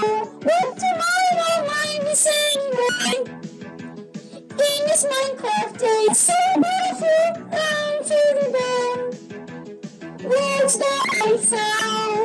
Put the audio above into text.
don't tomorrow might saying. In Minecraft day, it's so beautiful and to the bone. Words that I found,